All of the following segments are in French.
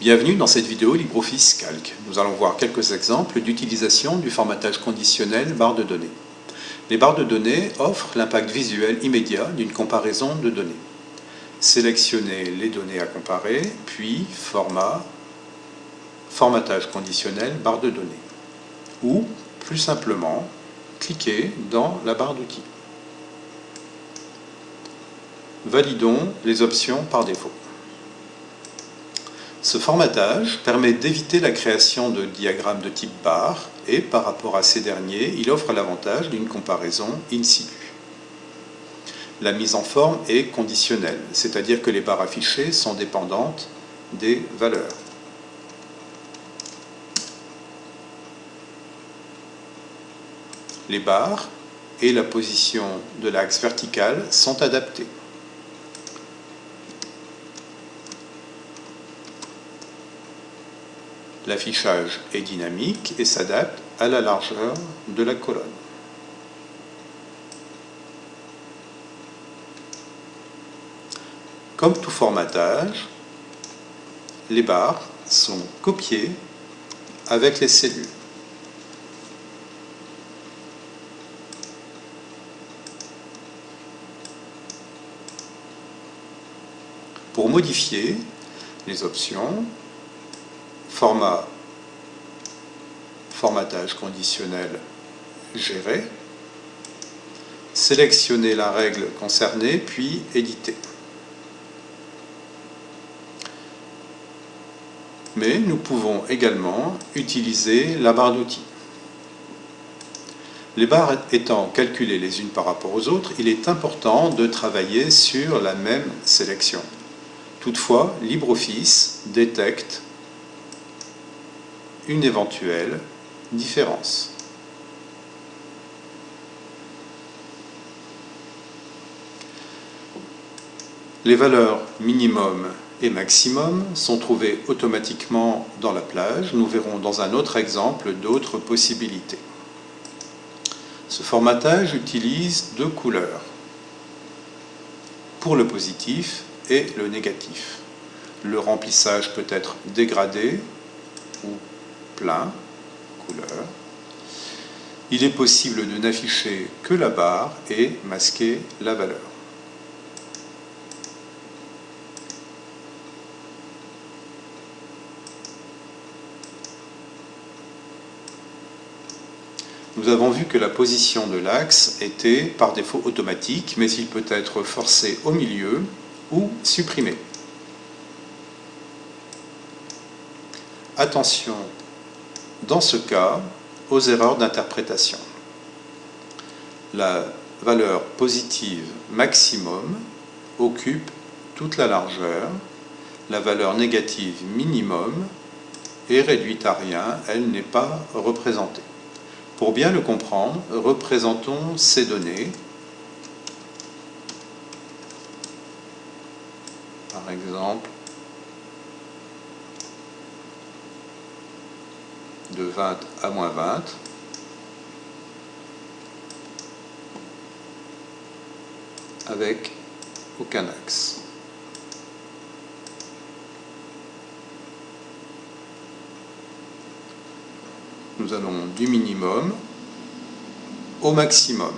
Bienvenue dans cette vidéo LibreOffice Calc. Nous allons voir quelques exemples d'utilisation du formatage conditionnel barre de données. Les barres de données offrent l'impact visuel immédiat d'une comparaison de données. Sélectionnez les données à comparer, puis Format, Formatage conditionnel barre de données. Ou, plus simplement, cliquez dans la barre d'outils. Validons les options par défaut. Ce formatage permet d'éviter la création de diagrammes de type barre et par rapport à ces derniers, il offre l'avantage d'une comparaison in situ. La mise en forme est conditionnelle, c'est-à-dire que les barres affichées sont dépendantes des valeurs. Les barres et la position de l'axe vertical sont adaptés. L'affichage est dynamique et s'adapte à la largeur de la colonne. Comme tout formatage, les barres sont copiées avec les cellules. Pour modifier les options, format formatage conditionnel géré, sélectionner la règle concernée, puis éditer. Mais nous pouvons également utiliser la barre d'outils. Les barres étant calculées les unes par rapport aux autres, il est important de travailler sur la même sélection. Toutefois, LibreOffice détecte une éventuelle différence. Les valeurs minimum et maximum sont trouvées automatiquement dans la plage. Nous verrons dans un autre exemple d'autres possibilités. Ce formatage utilise deux couleurs pour le positif et le négatif. Le remplissage peut être dégradé ou plein, couleur. Il est possible de n'afficher que la barre et masquer la valeur. Nous avons vu que la position de l'axe était par défaut automatique, mais il peut être forcé au milieu ou supprimé. Attention dans ce cas aux erreurs d'interprétation. La valeur positive maximum occupe toute la largeur, la valeur négative minimum est réduite à rien, elle n'est pas représentée. Pour bien le comprendre, représentons ces données. Par exemple, de 20 à moins 20. avec aucun axe. Nous allons du minimum au maximum.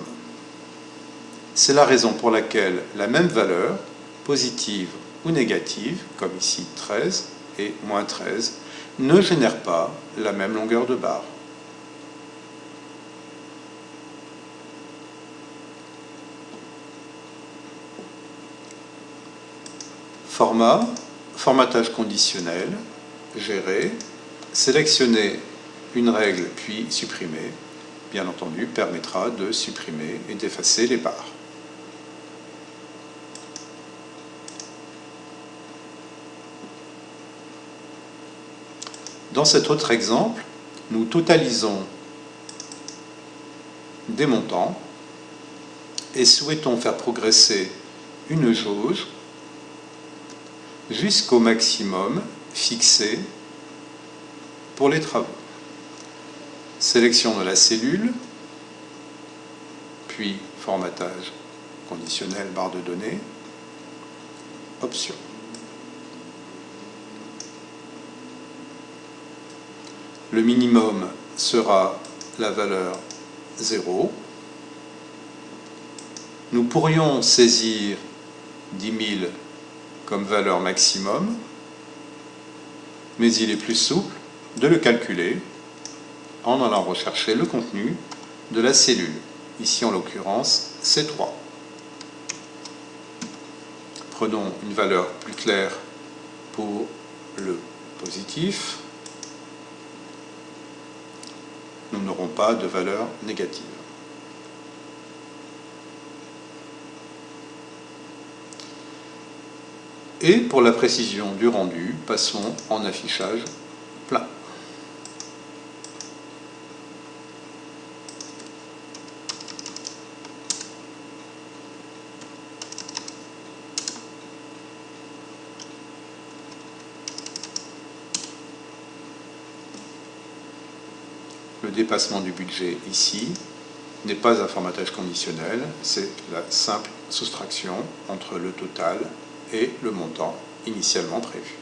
C'est la raison pour laquelle la même valeur, positive ou négative, comme ici 13 et moins 13, ne génère pas la même longueur de barre. Format, formatage conditionnel, gérer, sélectionner une règle puis supprimer, bien entendu, permettra de supprimer et d'effacer les barres. Dans cet autre exemple, nous totalisons des montants et souhaitons faire progresser une jauge jusqu'au maximum fixé pour les travaux. Sélection de la cellule, puis formatage conditionnel barre de données, option. Le minimum sera la valeur 0. Nous pourrions saisir 10 000 comme valeur maximum, mais il est plus souple de le calculer en allant rechercher le contenu de la cellule. Ici, en l'occurrence, C3. Prenons une valeur plus claire pour le positif. Nous n'aurons pas de valeur négative. Et pour la précision du rendu, passons en affichage plat. Le dépassement du budget ici n'est pas un formatage conditionnel, c'est la simple soustraction entre le total et le montant initialement prévu.